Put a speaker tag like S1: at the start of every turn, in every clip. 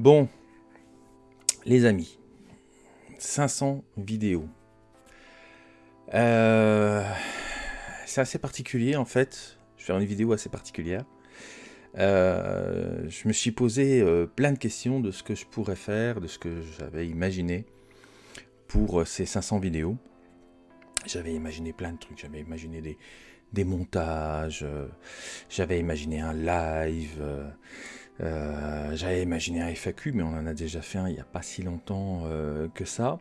S1: Bon, les amis, 500 vidéos. Euh, c'est assez particulier en fait. Je vais faire une vidéo assez particulière. Euh, je me suis posé euh, plein de questions de ce que je pourrais faire, de ce que j'avais imaginé pour ces 500 vidéos. J'avais imaginé plein de trucs, j'avais imaginé des, des montages, j'avais imaginé un live, j'avais imaginé un FAQ, mais on en a déjà fait un il n'y a pas si longtemps que ça.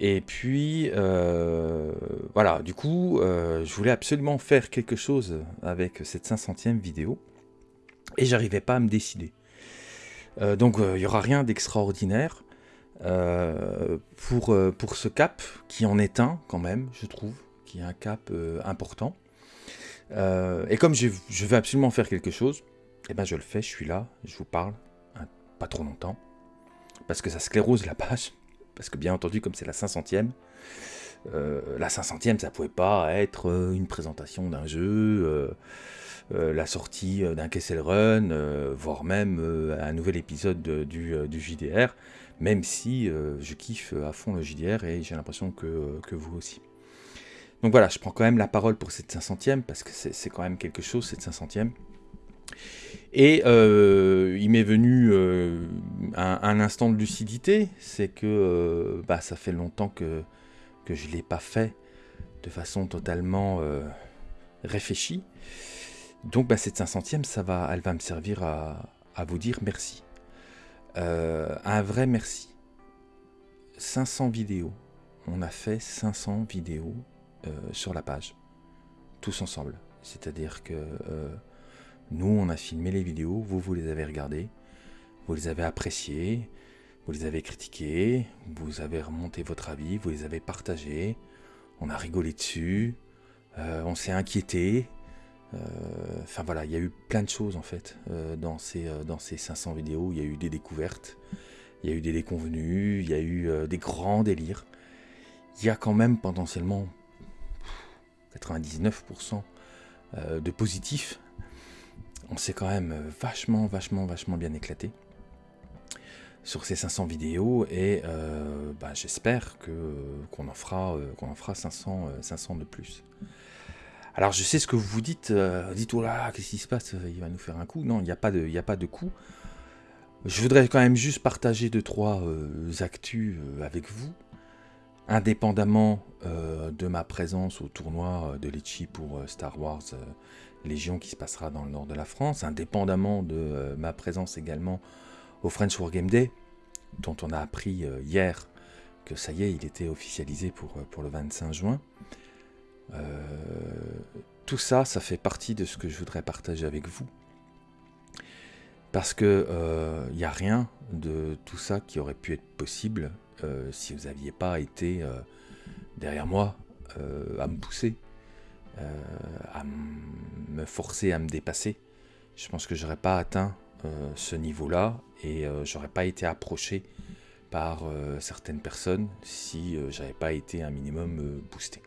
S1: Et puis, euh, voilà, du coup, euh, je voulais absolument faire quelque chose avec cette 500e vidéo, et j'arrivais pas à me décider. Euh, donc, il n'y aura rien d'extraordinaire pour, pour ce cap, qui en est un quand même, je trouve, qui est un cap important. et comme je, je, veux absolument faire quelque chose, eh ben je le fais, je suis là, je vous parle, hein, pas trop longtemps, parce que ça sclérose la page parce que bien entendu, comme c'est la 500e, euh, la 500e, ça pouvait pas être euh, une présentation d'un jeu, euh, la sortie d'un Kessel Run, voire même un nouvel épisode du, JDR, même si je kiffe à fond le JDR et j'ai l'impression que, que, vous aussi. Donc voilà, je prends quand même la parole pour cette 500e, parce que c'est quand même quelque chose, cette 500e. Et euh, il m'est venu euh, un, instant de lucidité, c'est que euh, bah, ça fait longtemps que, je ne l'ai pas fait de façon totalement réfléchie. Donc bah, cette 500e, ça va, elle va me servir à, à vous dire merci. un vrai merci. 500 vidéos. On a fait 500 vidéos sur la page. Tous ensemble. C'est-à-dire que nous, on a filmé les vidéos, vous, vous les avez regardées, vous les avez appréciées, vous les avez critiquées, vous avez remonté votre avis, vous les avez partagées, on a rigolé dessus, euh, on s'est inquiété. Euh, enfin voilà, il y a eu plein de choses en fait euh, dans, ces, dans ces 500 vidéos. Il y a eu des découvertes, il y a eu des déconvenus, il y a eu des grands délires. Il y a quand même potentiellement 99% de positifs on s'est quand même vachement, vachement, vachement bien éclaté sur ces 500 vidéos et euh, bah, j'espère que qu'on en fera euh, qu'on en fera 500 500 euh, de plus. Alors je sais ce que vous vous dites, dites oh là, qu'est-ce qui se passe, il va nous faire un coup? Non, il n'y a pas de il a pas de coup. Je voudrais quand même juste partager deux trois actus avec vous, indépendamment de ma présence au tournoi de Litchi pour Star Wars Légion qui se passera dans le nord de la France, indépendamment de euh, ma présence également au French Wargame Day, dont on a appris euh, hier que ça y est, il était officialisé pour, euh, pour le 25 juin. tout ça, ça fait partie de ce que je voudrais partager avec vous. Parce que il n'y a rien de tout ça qui aurait pu être possible si vous n'aviez pas été derrière moi à me pousser, à me forcer à me dépasser. Je pense que j'aurais pas atteint euh, ce niveau-là et euh, j'aurais pas été approché par euh, certaines personnes si j'avais pas été un minimum boosté.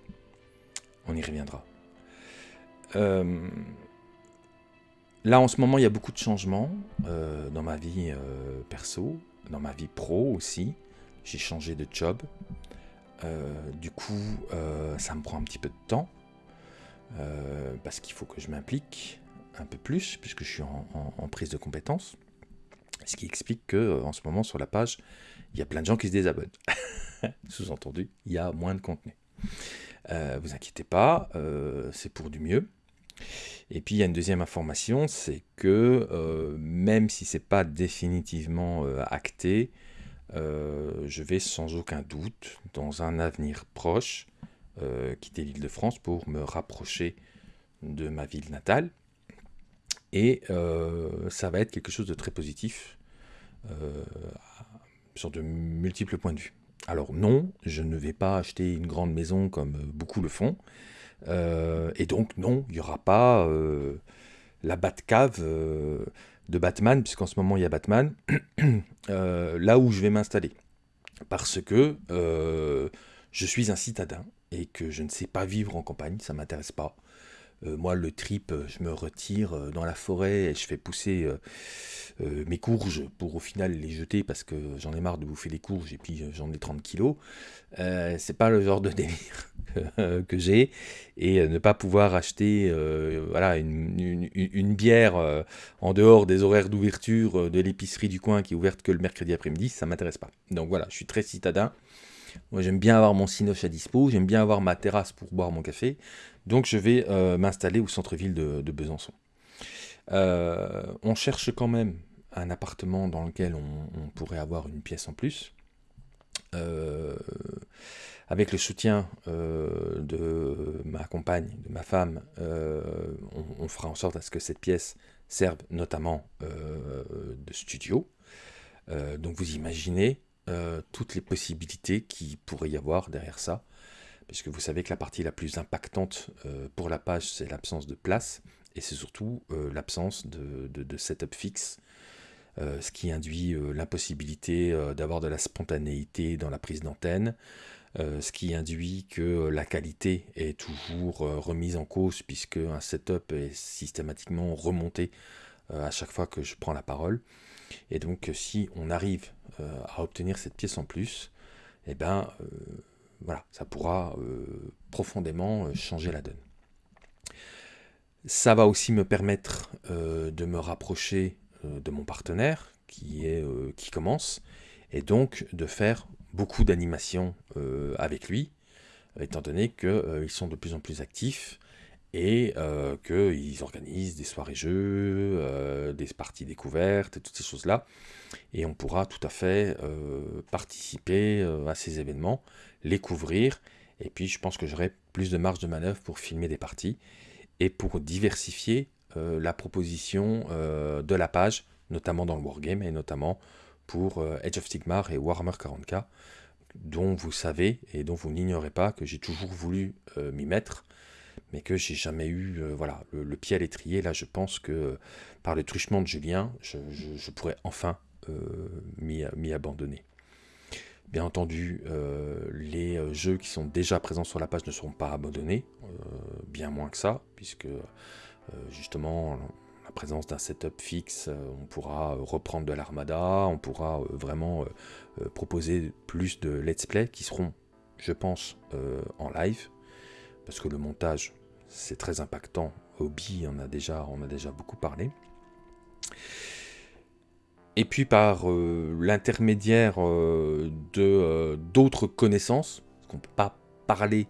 S1: On y reviendra. là en ce moment il y a beaucoup de changements dans ma vie perso, dans ma vie pro aussi. J'ai changé de job. du coup ça me prend un petit peu de temps. Euh, parce qu'il faut que je m'implique un peu plus, puisque je suis en, prise de compétences. Ce qui explique que euh, en ce moment sur la page, il y a plein de gens qui se désabonnent. Sous-entendu, il y a moins de contenu. Euh, vous inquiétez pas, c'est pour du mieux. Et puis il y a une deuxième information, c'est que même si c'est pas définitivement acté, je vais sans aucun doute, dans un avenir proche, euh, quitter l'île de France pour me rapprocher de ma ville natale. Et euh, ça va être quelque chose de très positif euh, sur de multiples points de vue. Alors non, je ne vais pas acheter une grande maison comme beaucoup le font. et donc non, il n'y aura pas la Batcave de Batman, puisqu'en ce moment il y a Batman, là où je vais m'installer. Parce que je suis un citadin et que je ne sais pas vivre en campagne, ça m'intéresse pas. moi, le trip, je me retire dans la forêt et je fais pousser mes courges pour au final les jeter parce que j'en ai marre de bouffer les courges et puis j'en ai 30 kilos. c'est pas le genre de délire que j'ai et ne pas pouvoir acheter voilà, une, une bière en dehors des horaires d'ouverture de l'épicerie du coin qui est ouverte que le mercredi après-midi, ça m'intéresse pas. Donc voilà, je suis très citadin. Moi, j'aime bien avoir mon cinoche à dispo, j'aime bien avoir ma terrasse pour boire mon café. Donc, je vais euh, m'installer au centre-ville de, Besançon. Euh, on cherche quand même un appartement dans lequel on, pourrait avoir une pièce en plus. Euh, avec le soutien de ma compagne, de ma femme, on, on, fera en sorte à ce que cette pièce serve notamment de studio. donc vous imaginez euh, toutes les possibilités qui pourrait y avoir derrière ça. Puisque vous savez que la partie la plus impactante euh, pour la page, c'est l'absence de place. Et c'est surtout euh, l'absence de, de, setup fixe. ce qui induit l'impossibilité d'avoir de la spontanéité dans la prise d'antenne. ce qui induit que la qualité est toujours remise en cause puisque un setup est systématiquement remonté à chaque fois que je prends la parole. Et donc si on arrive à obtenir cette pièce en plus, eh ben euh, voilà, ça pourra euh, profondément changer la donne. Ça va aussi me permettre de me rapprocher de mon partenaire qui, est, qui commence et donc de faire beaucoup d'animations avec lui, étant donné qu'ils sont de plus en plus actifs et qu'ils organisent des soirées jeux, des parties découvertes, et toutes ces choses-là. Et on pourra tout à fait euh, participer euh, à ces événements, les couvrir, et puis je pense que j'aurai plus de marge de manœuvre pour filmer des parties et pour diversifier euh, la proposition de la page, notamment dans le wargame et notamment pour Edge of Sigmar et Warhammer 40k, dont vous savez et dont vous n'ignorez pas que j'ai toujours voulu m'y mettre, mais que j'ai jamais eu voilà, le, pied à l'étrier. Là, je pense que par le truchement de Julien, je pourrais enfin euh, mis, abandonné. Bien entendu, euh, les euh, jeux qui sont déjà présents sur la page ne seront pas abandonnés, bien moins que ça, puisque justement, la présence d'un setup fixe, on pourra reprendre de l'armada, on pourra vraiment proposer plus de let's play qui seront, je pense, en live, parce que le montage, c'est très impactant. Hobby, on a déjà, on a déjà beaucoup parlé. Et puis par euh, l'intermédiaire euh, euh, d'autres connaissances, parce qu'on ne peut pas parler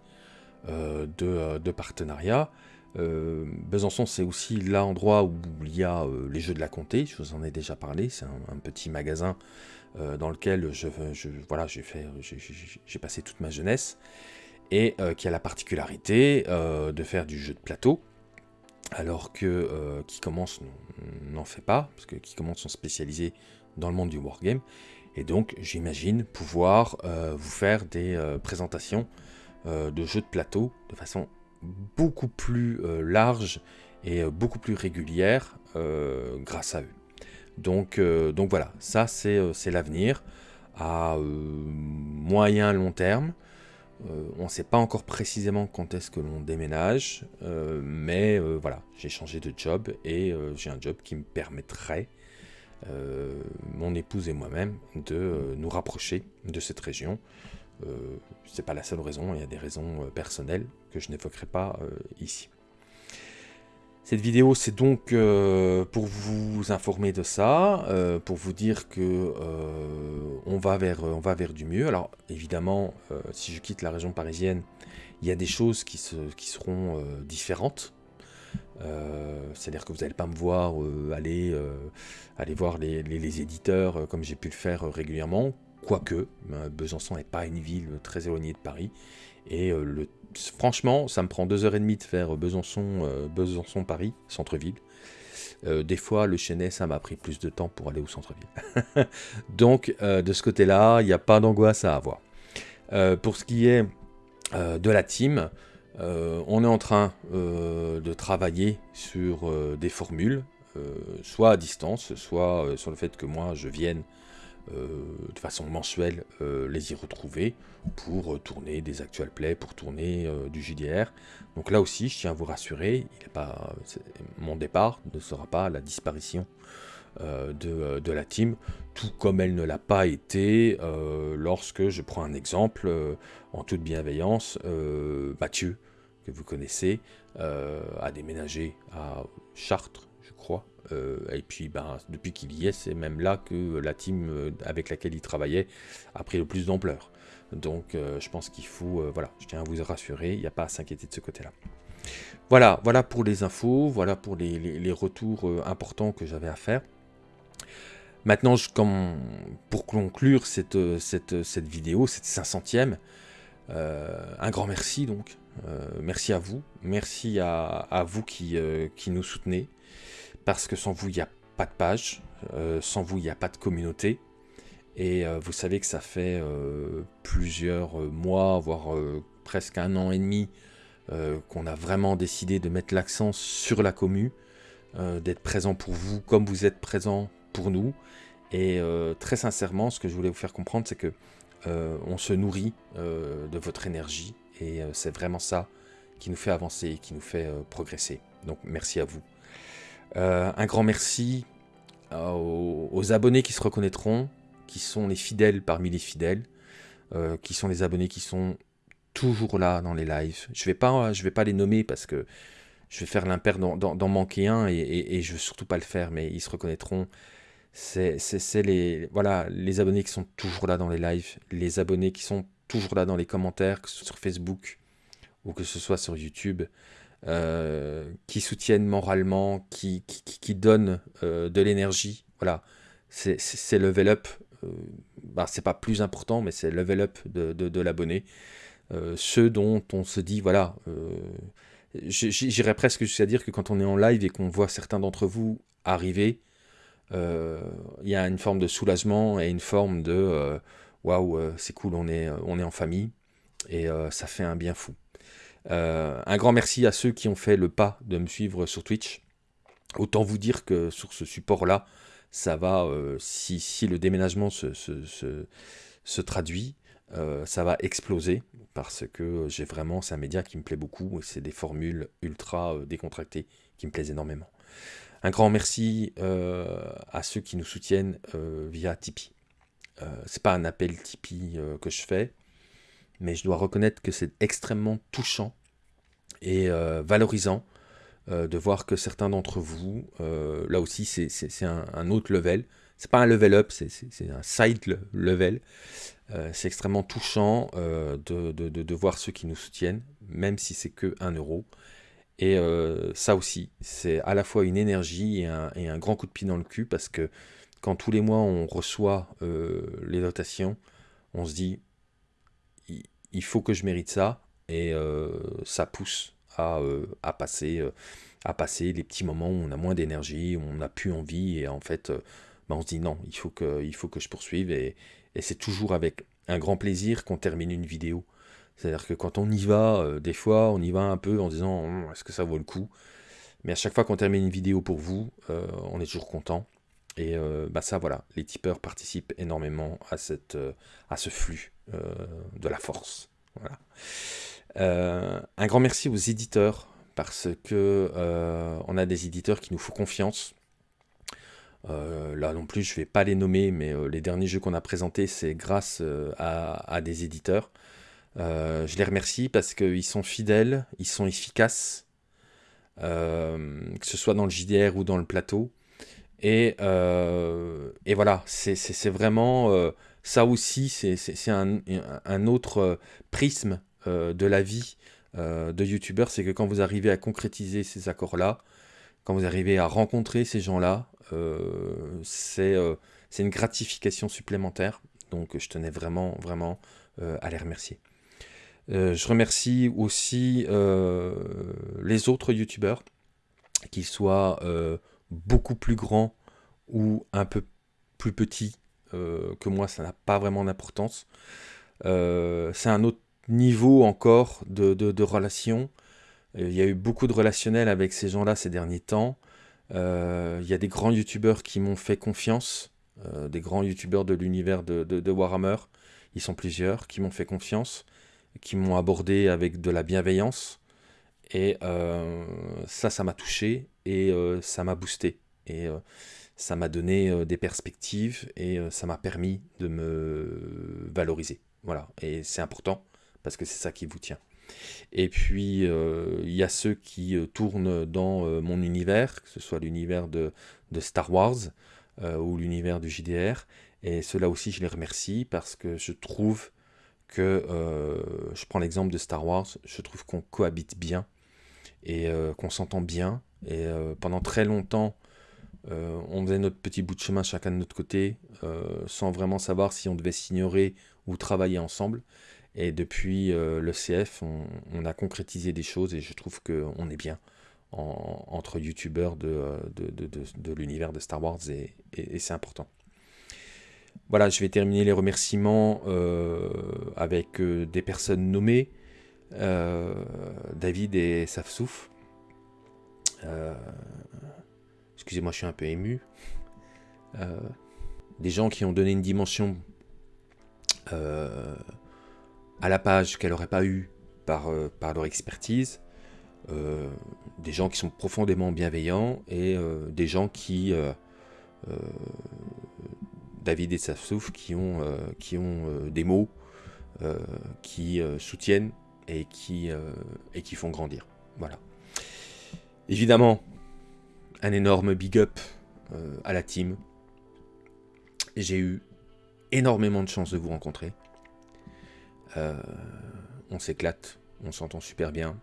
S1: de, partenariat. Besançon, c'est aussi l'endroit où il y a les Jeux de la Comté, je vous en ai déjà parlé, c'est un, petit magasin dans lequel je, je voilà, j'ai passé toute ma jeunesse, et qui a la particularité de faire du jeu de plateau, alors que euh, qui commence n'en fait pas, parce que qui commence sont spécialisés dans le monde du wargame, et donc j'imagine pouvoir euh, vous faire des euh, présentations de jeux de plateau de façon beaucoup plus large et beaucoup plus régulière grâce à eux. Donc, donc voilà, ça c'est l'avenir à moyen long terme. Euh, on ne sait pas encore précisément quand est-ce que l'on déménage, euh, mais euh, voilà, j'ai changé de job et j'ai un job qui me permettrait, mon épouse et moi-même, de nous rapprocher de cette région. Ce n'est pas la seule raison, il y a des raisons personnelles que je n'évoquerai pas ici. Cette vidéo, c'est donc euh, pour vous informer de ça, euh, pour vous dire que euh, on, va vers, on va vers du mieux. Alors, évidemment, si je quitte la région parisienne, il y a des choses qui, qui seront différentes. C'est-à-dire que vous n'allez pas me voir aller, aller voir les, les éditeurs comme j'ai pu le faire régulièrement, quoique Besançon n'est pas une ville très éloignée de Paris, et le franchement, ça me prend deux heures et demie de faire Besançon, euh, Besançon Paris, centre-ville. Euh, des fois, le Chenet, ça m'a pris plus de temps pour aller au centre-ville. Donc, euh, de ce côté-là, il n'y a pas d'angoisse à avoir. pour ce qui est de la team, on est en train de travailler sur des formules, soit à distance, soit sur le fait que moi, je vienne de façon mensuelle les y retrouver pour tourner des actual plays, pour tourner du JDR. Donc là aussi, je tiens à vous rassurer, mon départ ne sera pas la disparition de, la team, tout comme elle ne l'a pas été lorsque je prends un exemple en toute bienveillance, Mathieu, que vous connaissez, a déménagé à Chartres, je crois, euh, et puis ben, depuis qu'il y est, c'est même là que la team euh, avec laquelle il travaillait a pris le plus d'ampleur. Donc euh, je pense qu'il faut, voilà, je tiens à vous rassurer, il n'y a pas à s'inquiéter de ce côté-là. Voilà, voilà pour les infos, voilà pour les, retours importants que j'avais à faire. Maintenant, pour conclure cette, cette, cette vidéo, cette 500e, un grand merci donc. merci à vous, merci à, à vous qui, qui nous soutenez, parce que sans vous, il n'y a pas de page, euh, sans vous, il n'y a pas de communauté. Et euh, vous savez que ça fait euh, plusieurs mois, voire presque un an et demi, qu'on a vraiment décidé de mettre l'accent sur la commu, d'être présent pour vous comme vous êtes présent pour nous. Et très sincèrement, ce que je voulais vous faire comprendre, c'est que on se nourrit de votre énergie. Et c'est vraiment ça qui nous fait avancer, qui nous fait progresser. Donc merci à vous. Euh, un grand merci aux, abonnés qui se reconnaîtront, qui sont les fidèles parmi les fidèles, euh, qui sont les abonnés qui sont toujours là dans les lives. Je vais vais pas les nommer parce que je vais faire l'impair d'en manquer un et, je veux surtout pas le faire, mais ils se reconnaîtront. C'est les, voilà, les abonnés qui sont toujours là dans les lives, les abonnés qui sont toujours là dans les commentaires, que ce soit sur Facebook ou que ce soit sur YouTube. Euh, qui soutiennent moralement, qui, qui, donnent euh, de l'énergie. Voilà, c'est level up. Euh, bah, c'est pas plus important, mais c'est level up de, de, l'abonné. ceux dont on se dit, voilà, j'irais presque jusqu'à dire que quand on est en live et qu'on voit certains d'entre vous arriver, il y a une forme de soulagement et une forme de waouh, c'est cool, on est, on est en famille et ça fait un bien fou. Euh, un grand merci à ceux qui ont fait le pas de me suivre sur Twitch. Autant vous dire que sur ce support-là, ça va, euh, si, le déménagement se, traduit, euh, ça va exploser parce que j'ai vraiment, c'est un média qui me plaît beaucoup et c'est des formules ultra décontractées qui me plaisent énormément. Un grand merci à ceux qui nous soutiennent via Tipeee. c'est pas un appel Tipeee que je fais, mais je dois reconnaître que c'est extrêmement touchant et euh, valorisant euh, de voir que certains d'entre vous, euh, là aussi c'est un, autre level, c'est pas un level up, c'est un side level, c'est extrêmement touchant de, voir ceux qui nous soutiennent, même si c'est que 1 euro. Et ça aussi, c'est à la fois une énergie et un, et un, grand coup de pied dans le cul parce que quand tous les mois on reçoit les dotations, on se dit il faut que je mérite ça, et euh, ça pousse à, euh, euh, à passer les petits moments où on a moins d'énergie, où on n'a plus envie, et en fait, bah, on se dit non, il faut que, je poursuive, et, c'est toujours avec un grand plaisir qu'on termine une vidéo. C'est-à-dire que quand on y va, des fois, on y va un peu en disant hum, est-ce que ça vaut le coup? Mais à chaque fois qu'on termine une vidéo pour vous, on est toujours content. Et bah ça, voilà, les tipeurs participent énormément à ce flux de la force. Voilà. Euh, un grand merci aux éditeurs, parce que euh, on a des éditeurs qui nous font confiance. Euh, là non plus, je vais pas les nommer, mais les derniers jeux qu'on a présentés, c'est grâce à, des éditeurs. je les remercie parce qu'ils sont fidèles, ils sont efficaces, que ce soit dans le JDR ou dans le plateau. Et voilà, c'est vraiment ça aussi, c'est un, autre euh, prisme euh, de la vie euh, de youtubeur, c'est que quand vous arrivez à concrétiser ces accords-là, quand vous arrivez à rencontrer ces gens-là, c'est une gratification supplémentaire. Donc je tenais vraiment, vraiment à les remercier. je remercie aussi les autres youtubeurs, qu'ils soient beaucoup plus grands ou un peu plus petits, que moi, ça n'a pas vraiment d'importance. Euh, c'est un autre niveau encore de, de, relation. Euh, il y a eu beaucoup de relationnel avec ces gens-là ces derniers temps. il y a des grands youtubeurs qui m'ont fait confiance des grands youtubeurs de l'univers de, Warhammer. Ils sont plusieurs qui m'ont fait confiance, qui m'ont abordé avec de la bienveillance. Et ça, ça m'a touché et ça m'a boosté. Et ça m'a donné des perspectives et ça m'a permis de me valoriser. Voilà, et c'est important parce que c'est ça qui vous tient. Et puis, euh, il y a ceux qui euh, tournent dans euh, mon univers, que ce soit l'univers de, Star Wars ou l'univers du JDR. Et ceux-là aussi, je les remercie parce que je trouve que, je prends l'exemple de Star Wars, je trouve qu'on cohabite bien et qu'on s'entend bien. Et pendant très longtemps, on faisait notre petit bout de chemin chacun de notre côté, sans vraiment savoir si on devait s'ignorer ou travailler ensemble. Et depuis euh, le CF, on, a concrétisé des choses et je trouve qu'on est bien entre youtubeurs euh, de, l'univers de Star Wars et, c'est important. Voilà, je vais terminer les remerciements euh, avec des personnes nommées. David et Safsouf. Excusez-moi, je suis un peu ému. des gens qui ont donné une dimension à la page qu'elle n'aurait pas eu par, euh, leur expertise, euh, des gens qui sont profondément bienveillants et euh, des gens qui, David et Safsouf, qui ont, qui ont des mots qui soutiennent et qui font grandir. Voilà. Évidemment, un énorme big up à la team. J'ai eu énormément de chance de vous rencontrer. Euh, on s'éclate, on s'entend super bien.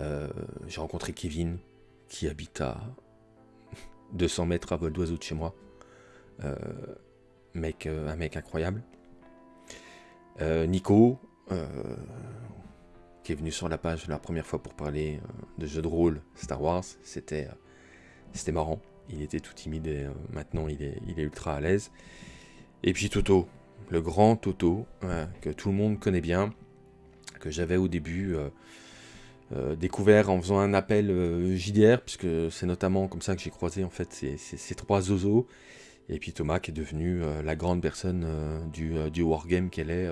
S1: Euh, j'ai rencontré Kevin, qui habite à 200 mètres à vol d'oiseau de chez moi. Euh, mec, un mec incroyable. Nico, qui est venu sur la page la première fois pour parler de jeux de rôle Star Wars. C'était c'était marrant. Il était tout timide et maintenant il est, il est ultra à l'aise. Et puis Toto, le grand Toto, que tout le monde connaît bien, que j'avais au début euh, euh, découvert en faisant un appel euh, JDR, puisque c'est notamment comme ça que j'ai croisé en fait ces, trois zozos. Et puis Thomas qui est devenu la grande personne du, du wargame qu'elle est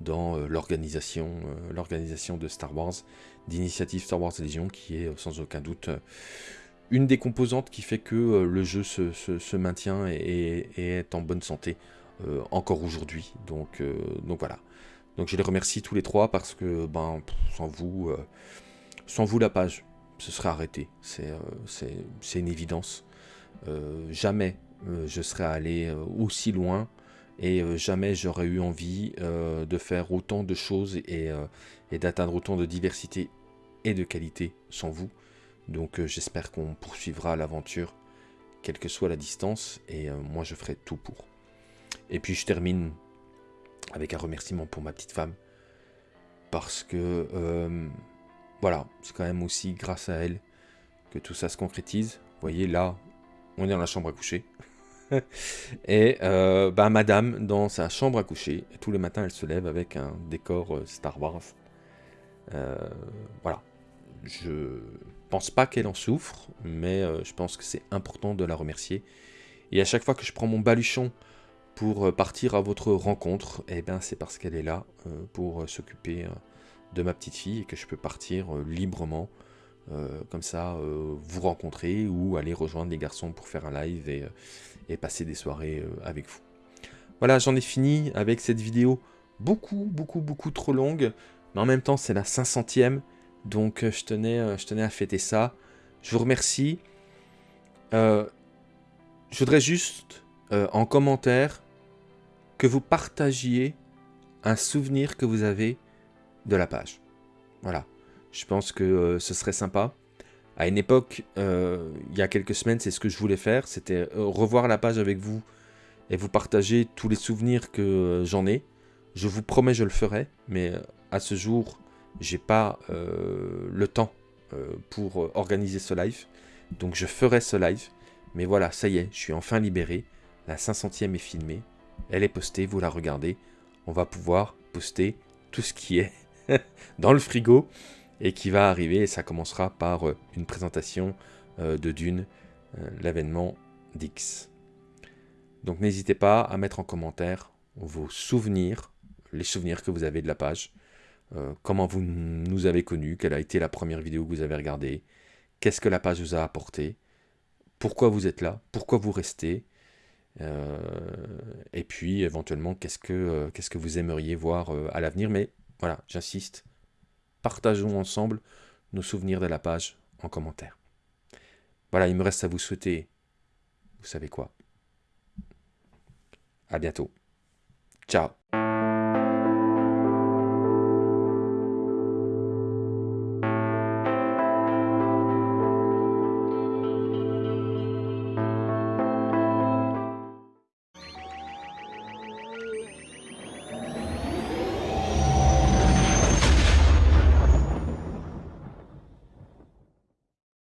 S1: dans l'organisation l'organisation de Star Wars, d'initiative Star Wars Legion, qui est sans aucun doute une des composantes qui fait que le jeu se, maintient et, est en bonne santé euh, encore aujourd'hui. Donc, euh, voilà. Donc je les remercie tous les trois parce que ben, sans vous, euh, sans vous la page ce serait arrêté. C'est une évidence. jamais je serais allé aussi loin et jamais j'aurais eu envie de faire autant de choses et, et d'atteindre autant de diversité et de qualité sans vous. Donc j'espère qu'on poursuivra l'aventure, quelle que soit la distance, et moi je ferai tout pour. Et puis je termine avec un remerciement pour ma petite femme. Parce que, euh, voilà, c'est quand même aussi grâce à elle que tout ça se concrétise. Vous voyez, là, on est dans la chambre à coucher. et euh, bah, madame, dans sa chambre à coucher, tous les matins, elle se lève avec un décor euh, Star Wars. voilà. Je pense pas qu'elle en souffre, mais je pense que c'est important de la remercier. Et à chaque fois que je prends mon baluchon pour euh, partir à votre rencontre, eh bien c'est parce qu'elle est là euh, pour euh, s'occuper de ma petite fille et que je peux partir librement, comme ça, vous rencontrer ou aller rejoindre les garçons pour faire un live et, et passer des soirées avec vous. Voilà, j'en ai fini avec cette vidéo beaucoup, beaucoup, beaucoup trop longue, mais en même temps c'est la 500ème, donc je tenais, je tenais à fêter ça. Je vous remercie. je voudrais juste, en commentaire, que vous partagiez un souvenir que vous avez de la page. Voilà, je pense que euh, ce serait sympa. À une époque, euh, il y a quelques semaines, c'est ce que je voulais faire, c'était euh, revoir la page avec vous et vous partager tous les souvenirs que j'en ai. Je vous promets, je le ferai, mais à ce jour, j'ai pas le temps pour organiser ce live. Donc je ferai ce live. Mais voilà, ça y est, je suis enfin libéré. La 500e est filmée. Elle est postée, vous la regardez. On va pouvoir poster tout ce qui est dans le frigo et qui va arriver. Et ça commencera par euh, une présentation euh, de Dune, euh, l'avènement d'X. Donc n'hésitez pas à mettre en commentaire vos souvenirs, les souvenirs que vous avez de la page, comment vous nous avez connus, quelle a été la première vidéo que vous avez regardée, qu'est-ce que la page vous a apporté, pourquoi vous êtes là, pourquoi vous restez, et puis éventuellement qu'est-ce que, qu'est-ce que vous aimeriez voir à l'avenir. Mais voilà, j'insiste, partageons ensemble nos souvenirs de la page en commentaire. Voilà, il me reste à vous souhaiter, vous savez quoi? À bientôt. Ciao